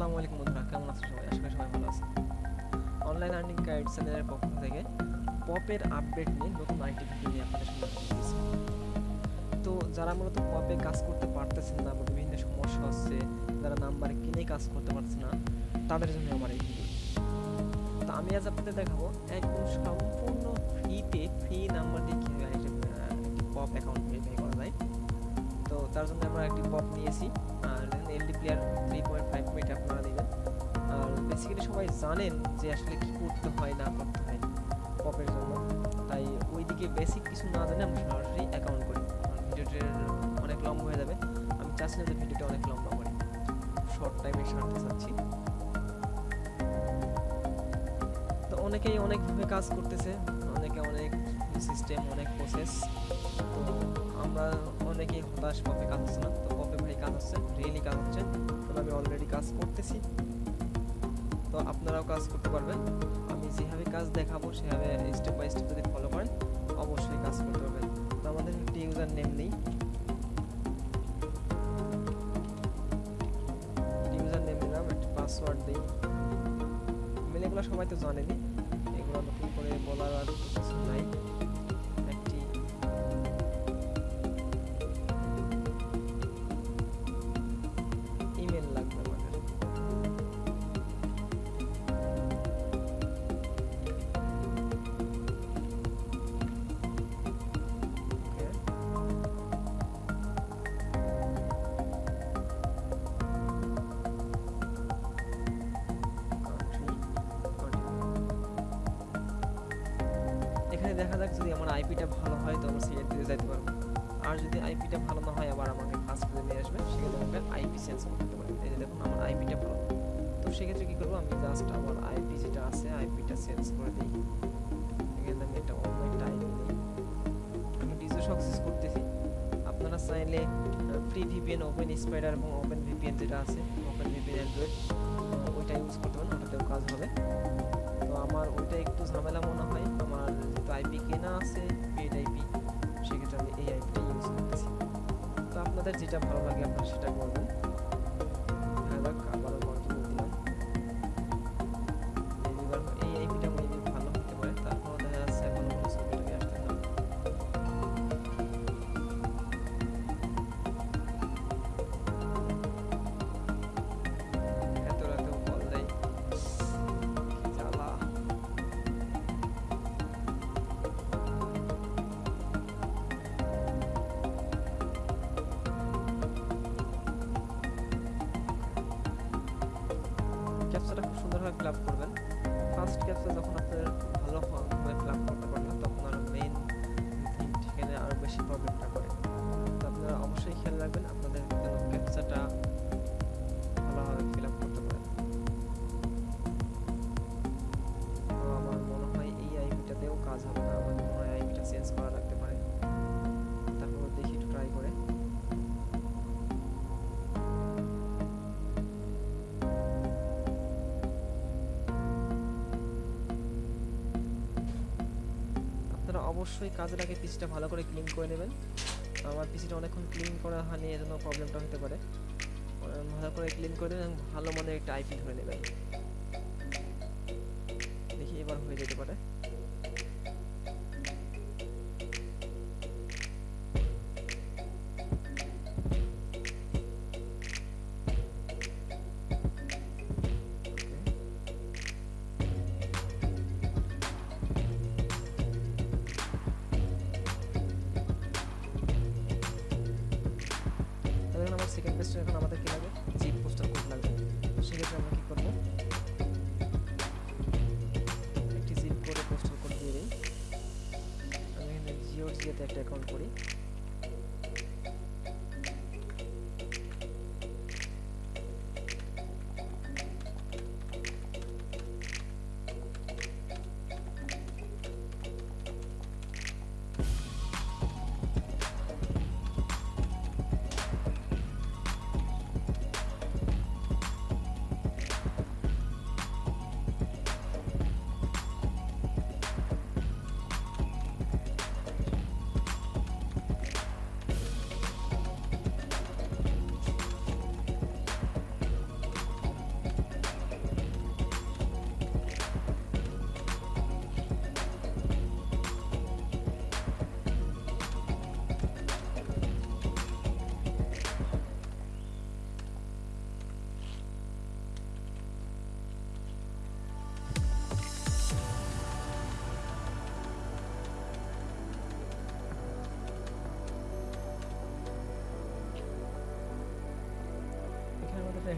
আসসালামু আলাইকুম বন্ধুরা, কেমন আছো সবাই? আশা করি সবাই ভালো আছে অনলাইন আর্নিং গাইড চ্যানেলের পক্ষ থেকে পপের আপডেট নিয়ে নতুন আইটি ভিডিও নিয়ে আপনাদের সামনে তো যারা মূলত পপে কাজ করতে পারতেছেন না বা বিভিন্ন সমস্যা হচ্ছে, যারা নাম্বার কিনে কাজ করতে পারছে না, তাদের জন্য আমার এই ভিডিও তো আমি আজ আপনাদের দেখাবো একদম সম্পূর্ণ ফ্রিতে ফ্রি নাম্বার দিয়ে কীভাবে পপ অ্যাকাউন্ট তো তার জন্য আমরা একটি পপ নিয়েছি, আর LD player three point five minute আপনারা নেবেন আর বেসিক্যালি সবাই জানেন যে আসলে কি করতে হয় না করতে হয় পপের জন্য। তাই ওইদিকে বেসিক কিছু না জানে আমরা সরাসরি অ্যাকাউন্ট করি। ভিডিওটির অনেক লম্বা হয়ে যাবে। আমি চাচ্ছি না যে ভিডিওটা অনেক লম্বা করি। শর্ট টাইমে সারতে চাচ্ছি। তো অনেকেই অনেকভাবে কাজ করতেছে, অনেকে অনেক সিস্টেম অনেক প্রসেস তো আমরা অনেকেই হতাশ পপে কাজ হচ্ছে না। তো পপে ভাই কাজ হচ্ছে রিয়েলি কাজ হচ্ছে তো আমি অলরেডি কাজ করতেছি। তো আপনারাও কাজ করতে পারবেন। আমি যেভাবে কাজ দেখাবো, সেভাবে স্টেপ বাই স্টেপ যদি ফলো করেন, অবশ্যই কাজ করতে পারবেন। তো আমাদের একটি ইউজার নেম নেই ইউজার নেম নিলাম একটা পাসওয়ার্ড দিই মেল এগুলো সবাই তো জানেনি এগুলো নতুন করে বলার আর কিছু নাই। এখানে দেখা যাক যদি আমার আইপিটা ভালো হয় তো আমরা সিলেক্ট দিয়ে যেতে পারব। আর যদি আইপিটা ভালো না হয়, আবার আমাকে ফার্স্ট পেজে নিয়ে আসবে সেক্ষেত্রে আমাকে আইপি চেঞ্জ করতে পারি এই যে দেখুন, আমার আইপিটা ভালো। তো সেক্ষেত্রে কী করব, আমি জাস্ট আমার আইপি যেটা আছে, আইপিটা চেঞ্জ করে দিই। এখানে আমি একটা অন্য একটা আইপি নিই। আমি ডিজো সাকসেস করতেছি। আপনারা চাইলে ফ্রি ভিপিএন ওপেন স্পাইডার এবং ওপেন ভিপিএন যেটা আছে ওপেন ভিপিএন অ্যান্ড্রয়েড ওইটা ইউজ করতে পারেন, ওটাতেও কাজ হবে। তো আমার ওইটা একটু ঝামেলা মনে হয়। আইপি কেনা আছে পেড আইপি সেক্ষেত্রে আমি এই আইপিটা ইউজ করতেছি। তো আপনাদের যেটা ভালো লাগে আপনারা সেটা করবেন করবেন। ফার্স্ট ক্যাপসে যখন আপনার ভালো আপ করতে পারবেন তখন আরও মেইন সেখানে আরও বেশি প্রবলেমটা করে। তো আপনারা অবশ্যই খেয়াল রাখবেন, আপনাদের ক্যাপচাটা অবশ্যই কাজে লাগে পিসিটা ভালো করে ক্লিন করে নেবেন। আমার পিসিটা অনেকক্ষণ ক্লিন করা হয়নি জন্য প্রবলেমটা হতে পারে। ভালো করে ক্লিন করে দেবেন ভালো মনে একটা আইপি ধরে নেবেন। দেখি এবার হয়ে যেতে পারে। একটা অ্যাকাউন্ট করি।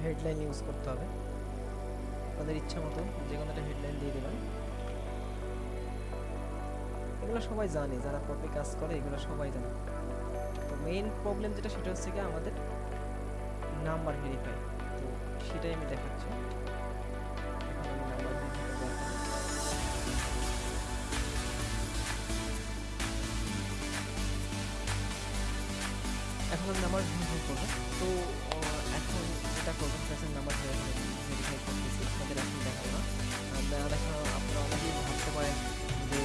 হেডলাইন ইউজ করতে হবে। আপনাদের ইচ্ছা মতো যে কোনো একটা হেডলাইন দিয়ে দেবেন। এগুলো সবাই জানে, যারা পপে কাজ করে, এগুলো সবাই জানে। তো মেইন প্রবলেম যেটা, সেটা হচ্ছে কি আমাদের নাম্বার ভেরিফাই তো সেটাই আমি দেখাচ্ছি। এখন আমি নাম্বার ভেরিফাই করব। তো যেটা করব সেটা নাম্বার ভেরিফাই করতেছি আপনাদের এখন দেখাবো। না দেখা আপনারা অনেকেই ভাবতে পারেন যে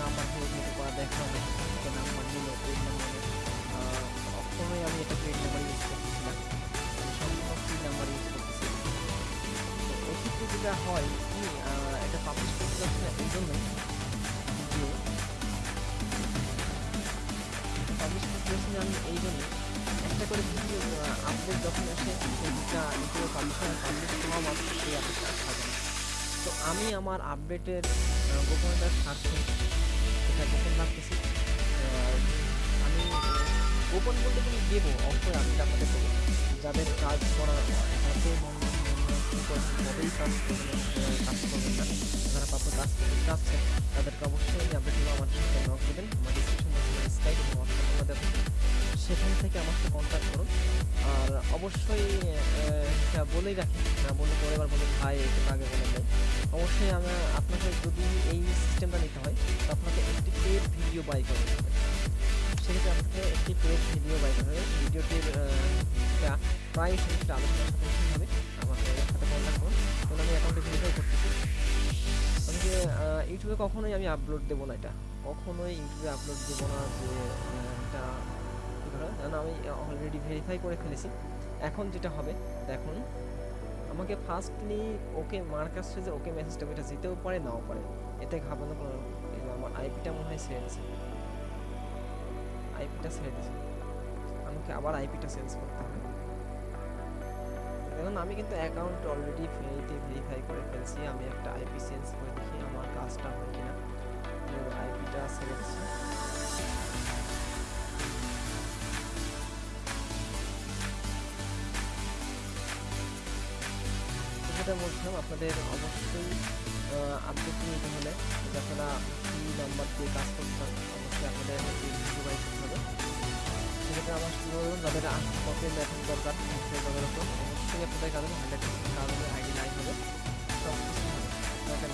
নাম্বার ভেরিফাই করা হবে তো নাম্বার নিল পেড নাম্বারে। কখনোই আমি এটা পেড নাম্বার ইউজ করতেছি না সম্পূর্ণ ফ্রি নাম্বার ইউজ করতেছি তো এক্ষেত্রে যেটা হয় আমার আপডেটের গোপনীয়তার স্বার্থে এটা গোপন রাখতেছি আমি গোপন বলতে কিন্তু দেবো অবশ্যই আমি আপনাদের দেবো যাদের কাজ করা হাতে মন তবেই কাজ করবেন কাজ করবেন না, যারা প্রাপ্য কাজ করতে চাচ্ছেন, তাদেরকে অবশ্যই আমি আপডেট আমার সাথে নক দেবেন আমার ডিসক্রিপশন বক্সে স্কাইপ এবং হোয়াটসঅ্যাপ দেবো সেখান থেকে আমার সাথে কন্ট্যাক্ট করুন। আর অবশ্যই বলেই রাখি, না বলে পরে এবার বলে ভাই একটু আগে বলে নেই। অবশ্যই আমি, আপনাকে যদি এই সিস্টেমটা নিতে হয়, তো আপনাকে একটি পেড ভিডিও বাই করতে হবে। সেক্ষেত্রে আপনাকে একটি পেড ভিডিও বাই হবে। ভিডিওটির প্রাইস সেটা আলোচনার সাথে হবে। আমাকে সাথে কন্ট্যাক্ট করুন। কারণ আমি অ্যাকাউন্টে ভেরিফাই করতেছি আমি ইউটিউবে কখনোই আমি আপলোড দেবো না এটা। কখনোই ইউটিউবে আপলোড দেবো না যে এটা করে কারণ আমি অলরেডি ভেরিফাই করে ফেলেছি। এখন যেটা হবে, দেখুন, আমাকে ফার্স্টলি ওকে মার্ক আসছে যে ওকে মেসেজটা এটা যেতেও পারে, নাও পারে। এতে ঘাবানো কোনো আমার আইপিটা মনে হয় ছেড়ে দিছে আইপিটা ছেড়ে দিছে আমাকে আবার আইপিটা চেঞ্জ করতে হবে। এখন আমি কিন্তু অ্যাকাউন্ট অলরেডি ফ্রিতে ভেরিফাই করে ফেলছি। আমি একটা আইপি চেঞ্জ করে দেখি আমার কাজটা হয় কিনা। আইপিটা ছেড়ে দিচ্ছি যেটা বলছিলাম আপনাদের অবশ্যই আপডেট নিতে হলে যদি আপনারা ফ্রি নাম্বার দিয়ে কাজ করতে অবশ্যই আপনাদের ডিভাইস হবে। সেক্ষেত্রে আমার বলুন যাদের কপি মেথড দরকার তাদের উপর অবশ্যই আপনাদের হবে হান্ড্রেড পার্সেন্ট কাজ আইডি লাইন হবে। সব কিছু হবে। প্রবলেম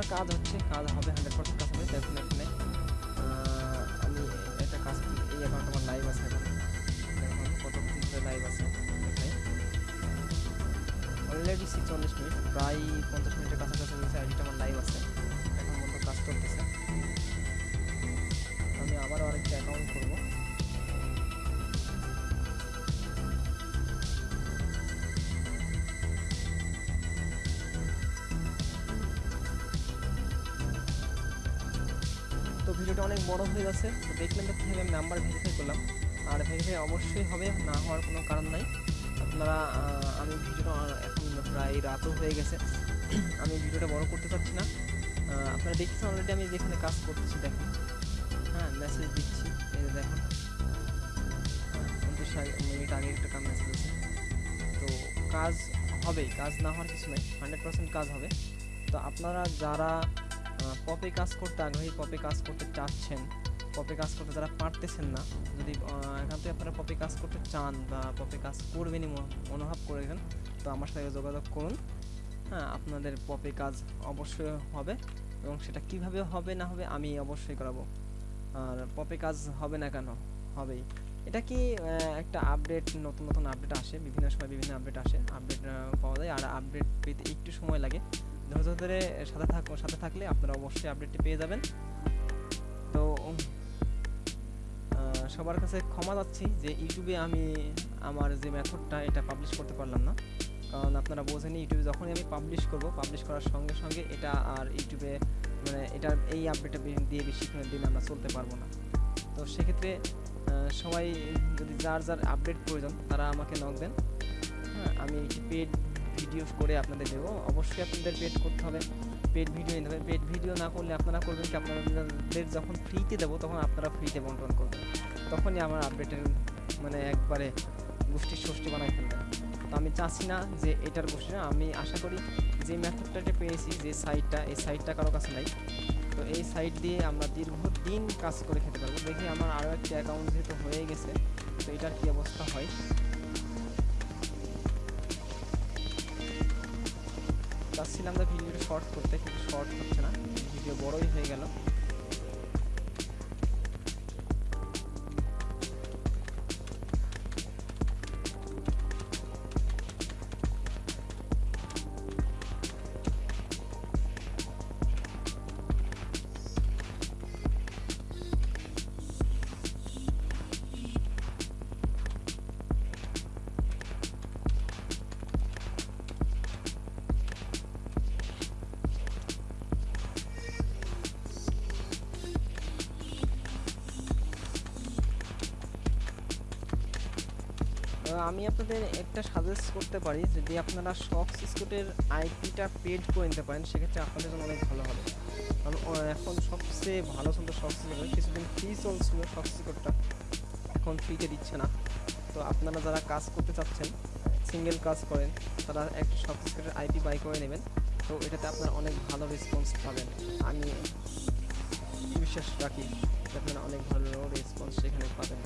আপনার কাজ হচ্ছে, কাজ হবে হান্ড্রেড পার্সেন্ট কাজ হবে দেখুন এখানে আমি একটা কাজ এই অ্যাকাউন্ট আমার লাইভ আছে এখন। দেখুন কত ধরে লাইভ আছে? অলরেডি ছিচল্লিশ মিনিট, প্রায় পঞ্চাশ মিনিটের কাছাকাছি হয়েছে আইডিটা আমার লাইভ আছে। এখন পর্যন্ত কাজ করতেছে। আমি আবারও আরেকটা অ্যাকাউন্ট করব। বড় হয়ে যাচ্ছে তো দেখলেন তো কীভাবে আমি নাম্বার ভেরিফাই করলাম। আর ভেরিফাই অবশ্যই হবে, না হওয়ার কোনো কারণ নাই। আপনারা আমি ভিডিওটা এখন প্রায় রাতও হয়ে গেছে। আমি ভিডিওটা বড় করতে পারছি না। আপনারা দেখছেন অলরেডি আমি যেখানে কাজ করতেছি, দেখুন। হ্যাঁ মেসেজ দিচ্ছি, এই যে দেখুন। মিনিট আগে একটা কাজ মেসেজ আছে তো কাজ হবেই, কাজ না হওয়ার কিছু নেই। হান্ড্রেড পার্সেন্ট কাজ হবে। তো আপনারা যারা পপে কাজ করতে আগ্রহী, পপে কাজ করতে চাচ্ছেন, পপে কাজ করতে যারা পারতেছেন না, যদি এখান থেকে আপনারা পপে কাজ করতে চান বা পপে কাজ করবেনই মনো- মনোভাব করেছেন তো আমার সাথে যোগাযোগ করুন। হ্যাঁ আপনাদের পপে কাজ অবশ্যই হবে এবং সেটা কীভাবে হবে না হবে আমি অবশ্যই করাবো। আর পপে কাজ হবে না কেন? হবেই। এটা কি একটা আপডেট, নতুন নতুন আপডেট আসে? বিভিন্ন সময় বিভিন্ন আপডেট আসে। আপডেট পাওয়া যায়। আর আপডেট পেতে একটু সময় লাগে। ধৈর্য ধরে সাথে থাক সাথে থাকলে আপনারা অবশ্যই আপডেটটি পেয়ে যাবেন। তো সবার কাছে ক্ষমা চাচ্ছি যে ইউটিউবে আমি আমার যে মেথডটা, এটা পাবলিশ করতে পারলাম না। কারণ আপনারা বোঝেন ইউটিউবে যখনই আমি পাবলিশ করব পাবলিশ করার সঙ্গে সঙ্গে এটা আর ইউটিউবে মানে এটা এই আপডেটটা দিয়ে বেশিক্ষণের দিন আমরা চলতে পারব না। তো সেক্ষেত্রে সবাই যদি যার যার আপডেট প্রয়োজন, তারা আমাকে নক দেন। হ্যাঁ আমি পেড ভিডিও করে আপনাদের দেবো। অবশ্যই আপনাদের পেড করতে হবে পেড ভিডিও নিতে হবে। পেড ভিডিও না করলে আপনারা করবেন কি? আপনাদের যখন ফ্রিতে দেবো, তখন আপনারা ফ্রিতে বন্টন করবেন। তখনই আমার আপডেটের মানে একবারে গোষ্ঠীর ষষ্ঠী বানাই ফেলবেন তো আমি চাচ্ছি না যে এটার গোষ্ঠী না, আমি আশা করি যে মেথডটা পেয়েছি, যে সাইটটা এই সাইটটা কারও কাছে নাই, তো এই সাইট দিয়ে আমরা দীর্ঘদিন কাজ করে খেতে পারব। দেখি আমার আরও একটি অ্যাকাউন্ট যেহেতু হয়ে গেছে, তো এটার কী অবস্থা হয়? শর্ট করতে কিন্তু শর্ট হচ্ছে না। ভিডিও বড়ই হয়ে গেল। আমি আপনাদের একটা সাজেস্ট করতে পারি, যদি আপনারা শক্স স্কুটের আইপিটা পেড করে নিতে পারেন, সেক্ষেত্রে আপনাদের জন্য অনেক ভালো হবে। কারণ এখন সবচেয়ে ভালো চলতো শক্স স্কুট কিছুদিন ফ্রি চলছিল শক্স স্কুটটা এখন ফ্রিতে দিচ্ছে না। তো আপনারা যারা কাজ করতে চাচ্ছেন সিঙ্গেল কাজ করেন, তারা একটা শক্স স্কুটের আইপি বাই করে নেবেন। তো এটাতে আপনারা অনেক ভালো রেসপন্স পাবেন। আমি বিশ্বাস রাখি আপনারা অনেক ভালো রেসপন্স সেখানে পাবেন।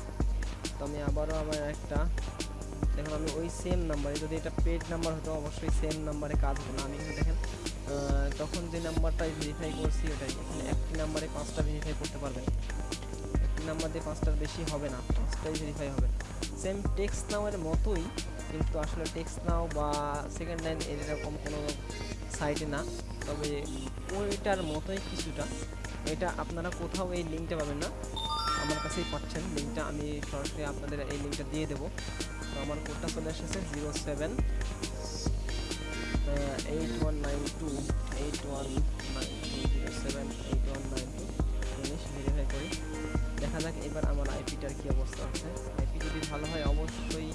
তো আমি আবারও আমার একটা দেখুন, আমি ওই সেম নাম্বারে যদি এটা পেড নাম্বার হতো, অবশ্যই সেম নাম্বারে কাজ হতো না। আমি কিন্তু দেখেন তখন যে নাম্বারটাই ভেরিফাই করছি, ওটাই। এখানে একটি নাম্বারে পাঁচটা ভেরিফাই করতে পারবেন। একটি নাম্বার দিয়ে পাঁচটার বেশি হবে না, পাঁচটাই ভেরিফাই হবে। সেম টেক্সট নাওয়ের মতোই, কিন্তু আসলে টেক্স নাও বা সেকেন্ড লাইন এরকম কোনো সাইটে না। তবে ওইটার মতোই কিছুটা। এটা আপনারা কোথাও এই লিঙ্কটা পাবেন না। আমার কাছেই পাচ্ছেন। লিঙ্কটা আমি সরাসরি আপনাদের এই লিঙ্কটা দিয়ে দেবো। তো আমার কোডটা চলে এসেছে zero seven eight one nine two eight one nine two zero seven eight one nine two verify করি। দেখা যাক এবার আমার আইপিটার কী অবস্থা আছে। আইপি যদি ভালো হয়, অবশ্যই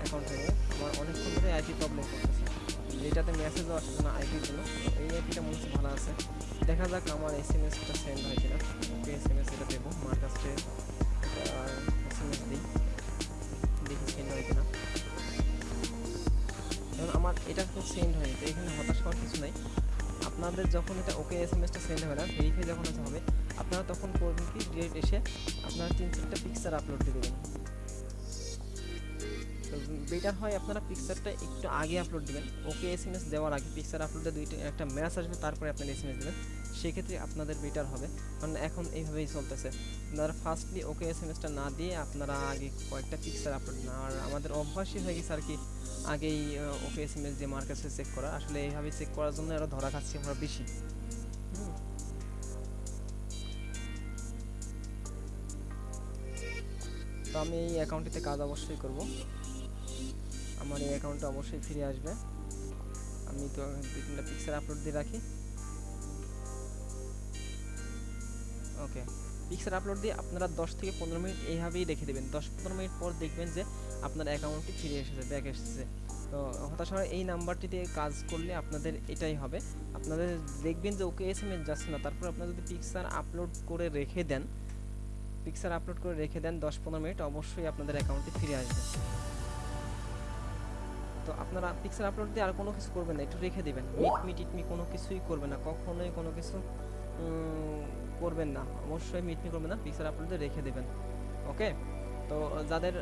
অ্যাকাউন্ট থেকে আমার অনেকক্ষণ ধরে আইপি প্রবলেম করতেছে। যেটাতে মেসেজও আসছে না আইপির জন্য। এই আইপিটা মনে হচ্ছে ভালো আছে। দেখা যাক আমার এস এম এসটা সেন্ড হয় কিনা। এস এম এস এটা দেবো আমার কাছে এস এম এস দিই। হয় কিনা আমার এটা সেন্ড হয়নি, তো এখানে হতাশ হওয়ার কিছু নাই। আপনাদের যখন এটা ওকে এস এম এসটা সেন্ড হবে না ভেরিফাই যখন আছে হবে, আপনারা তখন করবেন কি ডিরেক্ট এসে আপনারা তিন চারটা পিকচার আপলোড দিয়ে দেবেন। বেটার হয় আপনারা পিকচারটা একটু আগে আপলোড দেবেন। ওকে এস এম এস দেওয়ার আগে পিকচার আপলোডে দুইটা, একটা ম্যাচ আসবে, তারপরে আপনার এস এম এস দেবেন। সেক্ষেত্রে আপনাদের বেটার হবে। কারণ এখন এইভাবেই চলতেছে। আপনারা ফার্স্টলি ওকে এস এম এসটা না দিয়ে আপনারা আগে কয়েকটা পিকচার আপলোড না আর আমাদের অভ্যাসই হয়ে গেছে আর কি, আগেই ওকে এস এম এস দিয়ে মার্কেটে চেক করা। আসলে এইভাবে চেক করার জন্য আরও ধরা খাচ্ছি আমরা বেশি। তো আমি এই অ্যাকাউন্টটিতে কাজ অবশ্যই করব। আমার এই অ্যাকাউন্টে অবশ্যই ফিরে আসবে। আমি তো দুই তিনটা পিকচার আপলোড দিয়ে রাখি। ওকে পিকচার আপলোড দিয়ে আপনারা দশ থেকে পনেরো মিনিট এইভাবেই রেখে দেবেন। দশ পনেরো মিনিট পর দেখবেন যে আপনার অ্যাকাউন্টটি ফিরে এসেছে ব্যাক এসেছে। তো হতাশ হওয়ার এই নাম্বারটিতে কাজ করলে আপনাদের এটাই হবে। আপনাদের দেখবেন যে ওকে এস এম এস যাচ্ছে না। তারপর আপনারা যদি পিকচার আপলোড করে রেখে দেন পিকচার আপলোড করে রেখে দেন দশ পনেরো মিনিট, অবশ্যই আপনাদের অ্যাকাউন্টে ফিরে আসবে। তো আপনারা পিকচার আপলোড দিয়ে আর কোনো কিছু করবেন না, একটু রেখে দেবেন। মিট মিট ইটমি কোনো কিছুই করবেন না, কখনোই কোনো কিছু করবেন না, অবশ্যই মিট মি করবেন না পিকচার আপলোড দিয়ে রেখে দেবেন ওকে তো যাদের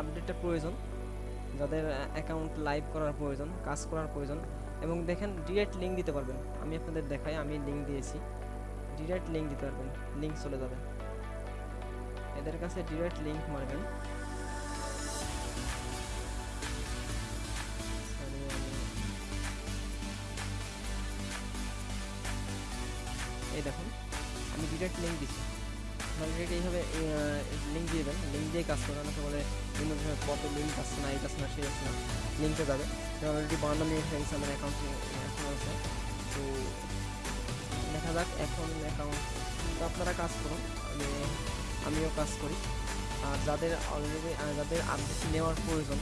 আপডেটটা প্রয়োজন, যাদের অ্যাকাউন্ট লাইভ করার প্রয়োজন, কাজ করার প্রয়োজন, এবং দেখেন ডিরেক্ট লিঙ্ক দিতে পারবেন, আমি আপনাদের দেখাই, আমি লিঙ্ক দিয়েছি ডিরেক্ট লিঙ্ক দিতে পারবেন লিঙ্ক চলে যাবে। এদের কাছে ডিরেক্ট লিঙ্ক মারবেন। এই দেখুন, আমি ডিরেক্ট লিঙ্ক দিচ্ছি। ডিরেক্ট এইভাবে লিঙ্ক দিয়ে দেন লিঙ্ক দিয়ে কাজ করবেন অনেকে বলে বিভিন্ন ধরনের কত লিঙ্ক আসছে না এই আসছে না, সেই আসছে না লিঙ্কে যাবে। অলরেডি বান্ন মিনিট হয়ে গেছে আমার অ্যাকাউন্টে এখন আছে, তো দেখা যাক এখন অ্যাকাউন্ট আপনারা কাজ করুন, আমি, আমিও কাজ করি। আর যাদের অলরেডি যাদের আপডেট নেওয়ার প্রয়োজন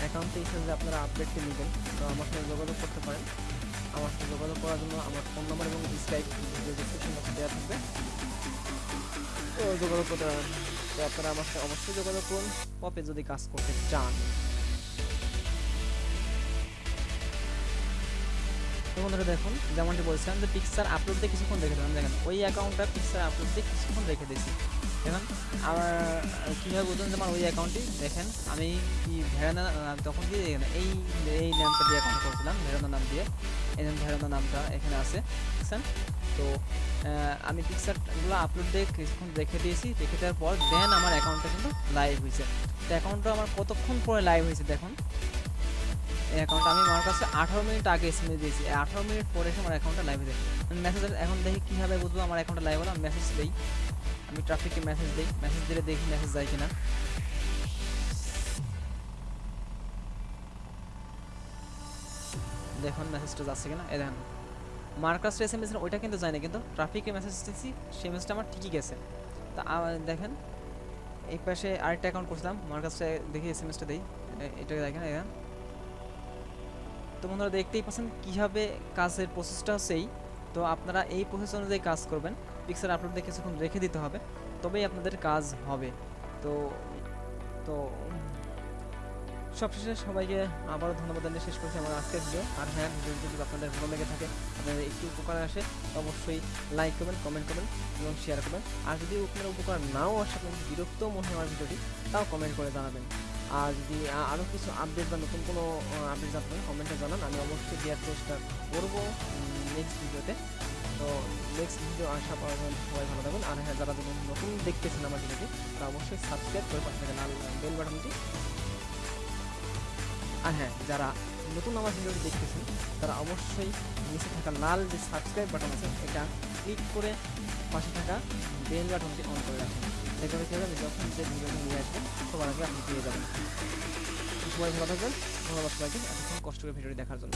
অ্যাকাউন্টে হিসেবে আপনারা আপডেটটি নেবেন তো আমার সাথে যোগাযোগ করতে পারেন। আমার সাথে যোগাযোগ করার জন্য আমার ফোন নাম্বার এবং স্কাইপ ডিসক্রিপশন বক্সে দেওয়া থাকবে। তো যোগাযোগ করতে তো আপনারা আমার সাথে অবশ্যই যোগাযোগ করুন। পপে যদি কাজ করতে চান। বন্ধুরা দেখুন, যেমনটি বলছিলাম যে পিকচার আপলোড দিয়ে কিছুক্ষণ রেখে দিলাম। দেখেন, ওই অ্যাকাউন্টটা পিকচার আপলোড দিয়ে কিছুক্ষণ রেখে দিয়েছি। দেখেন আমার কীভাবে বুঝলেন যে আমার ওই অ্যাকাউন্টটি দেখেন, আমি কি ভেড়ানা তখন কি দেখেন, এই নামটা দিয়ে অ্যাকাউন্ট করছিলাম ভেড়ানা নাম দিয়ে। এই যে ভেড়ানা নামটা এখানে আছে, বুঝছেন? তো আমি পিকচারগুলো আপলোড দিয়ে কিছুক্ষণ রেখে দিয়েছি, রেখে দেওয়ার পর দেন আমার অ্যাকাউন্টটা কিন্তু লাইভ হয়েছে। তো অ্যাকাউন্টটা আমার কতক্ষণ পরে লাইভ হয়েছে দেখুন। এই অ্যাকাউন্ট আমি আমার কাছে আঠারো মিনিট আগে এসএমএস দিয়েছি আঠারো মিনিট পরে এসে আমার অ্যাকাউন্টটা লাইভ হয়েছে। মেসেজ এখন দেখি কীভাবে বুঝব আমার অ্যাকাউন্টটা লাইভ হলো মেসেজ দিই, আমি ট্রাফিককে মেসেজ দিই মেসেজ দিলে দেখি মেসেজ যায় কিনা। দেখুন মেসেজটা যাচ্ছে কিনা? এই দেখেন। মার্কাস এস এম এস ওইটা কিন্তু যায় না কিন্তু ট্রাফিকে মেসেজ দিচ্ছি সেই মেসেজটা আমার ঠিকই গেছে। তা দেখেন, এই পাশে আরেকটা অ্যাকাউন্ট করছিলাম মার্কাসটা দেখি এস এম এসটা দিই এটা দেখেন এখানে তো বন্ধুরা, দেখতেই পাচ্ছেন কীভাবে কাজের প্রসেসটা এই তো আপনারা এই প্রসেস অনুযায়ী কাজ করবেন পিকচার আপলোড কিছুক্ষণ রেখে দিতে হবে, তবেই আপনাদের কাজ হবে। তো তো সবশেষে সবাইকে আবারও ধন্যবাদ জানিয়ে শেষ করছি আমার আজকের ভিডিও আর হ্যাঁ ভিডিওটি যদি আপনাদের ভালো লেগে থাকে, আপনাদের একটু উপকার আসে, অবশ্যই লাইক করবেন কমেন্ট করবেন এবং শেয়ার করবেন। আর যদি আপনার উপকার নাও আসে, আপনার বিরক্ত মনে হয় আমার ভিডিওটি তাও কমেন্ট করে জানাবেন। আর যদি আরও কিছু আপডেট বা নতুন কোনো আপডেট আপনারা কমেন্টে জানান। আমি অবশ্যই দেওয়ার চেষ্টা করব নেক্সট ভিডিওতে তো নেক্সট ভিডিও আসা পর্যন্ত সবাই ভালো থাকুন আর হ্যাঁ যারা নতুন দেখতেছেন আমার ভিডিওটি তা অবশ্যই সাবস্ক্রাইব করে পাশে লাল বেল বাটনটি আর হ্যাঁ যারা নতুন আমার ভিডিওটি দেখতেছেন, তারা অবশ্যই নিচে থাকা লাল যে সাবস্ক্রাইব বাটন আছে, এটা ক্লিক করে পাশে থাকা বেল বাটনটি অন করে রাখুন। সেখানে কী হবে যখন যে ভিডিওটি নিয়ে আসবেন সবার আগে আপনি পেয়ে যাবেন। সবাই ভালো থাকবেন, ধন্যবাদ সবাইকে, এতক্ষণ কষ্ট করে ভিডিওটি দেখার জন্য।